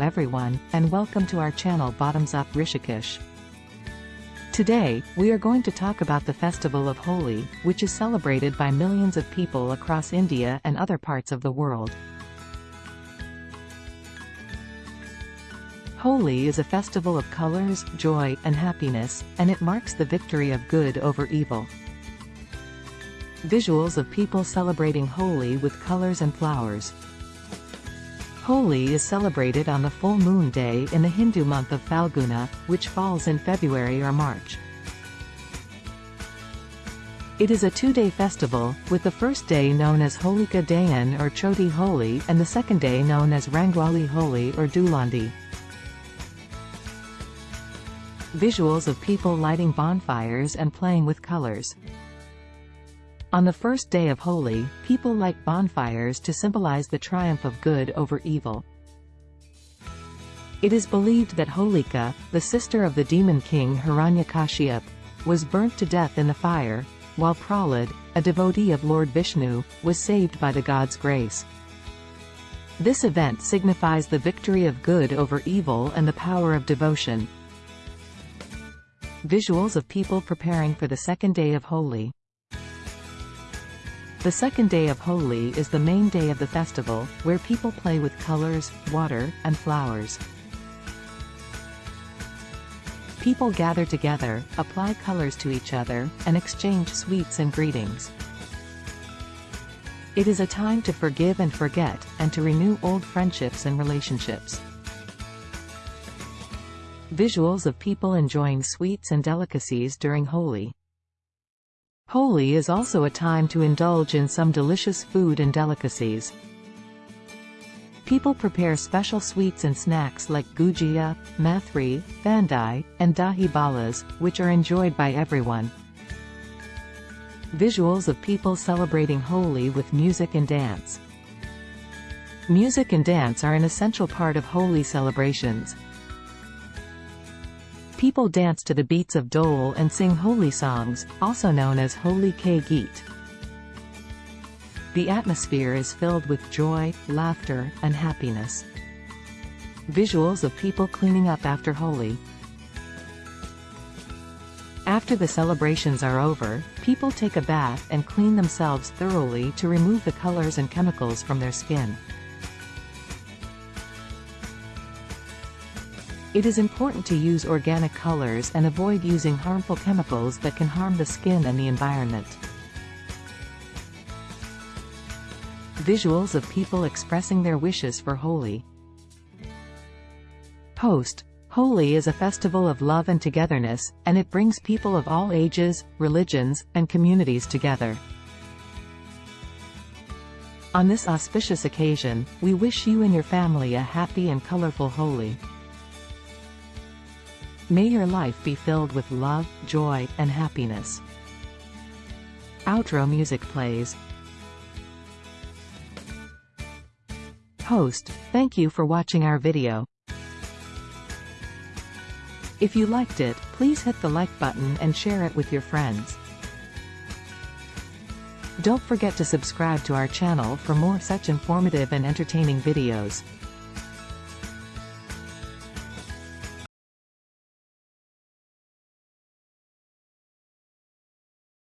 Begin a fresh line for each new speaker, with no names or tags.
everyone, and welcome to our channel Bottoms Up Rishikesh. Today, we are going to talk about the festival of Holi, which is celebrated by millions of people across India and other parts of the world. Holi is a festival of colors, joy, and happiness, and it marks the victory of good over evil. Visuals of people celebrating Holi with colors and flowers. Holi is celebrated on the full moon day in the Hindu month of Falguna, which falls in February or March. It is a two-day festival, with the first day known as Holika Dahan or Choti Holi and the second day known as Rangwali Holi or Dhulandi. Visuals of people lighting bonfires and playing with colors. On the first day of Holi, people light bonfires to symbolize the triumph of good over evil. It is believed that Holika, the sister of the demon king Hiranyakashipu, was burnt to death in the fire, while Prahlad, a devotee of Lord Vishnu, was saved by the god's grace. This event signifies the victory of good over evil and the power of devotion, Visuals of people preparing for the second day of Holi. The second day of Holi is the main day of the festival, where people play with colors, water, and flowers. People gather together, apply colors to each other, and exchange sweets and greetings. It is a time to forgive and forget, and to renew old friendships and relationships. Visuals of people enjoying sweets and delicacies during Holi. Holi is also a time to indulge in some delicious food and delicacies. People prepare special sweets and snacks like gujia, mathri, thandai, and dahi bhallas, which are enjoyed by everyone. Visuals of people celebrating Holi with music and dance. Music and dance are an essential part of Holi celebrations. People dance to the beats of dhol and sing Holi songs, also known as Holi Ke Geet. The atmosphere is filled with joy, laughter, and happiness. Visuals of people cleaning up after Holi. After the celebrations are over, people take a bath and clean themselves thoroughly to remove the colors and chemicals from their skin. It is important to use organic colors and avoid using harmful chemicals that can harm the skin and the environment. Visuals of people expressing their wishes for Holi. Post. Holi is a festival of love and togetherness, and it brings people of all ages, religions, and communities together. On this auspicious occasion, we wish you and your family a happy and colorful Holi. May your life be filled with love, joy, and happiness. Outro music plays. Host, thank you for watching our video. If you liked it, please hit the like button and share it with your friends. Don't forget to subscribe to our channel for more such informative and entertaining videos.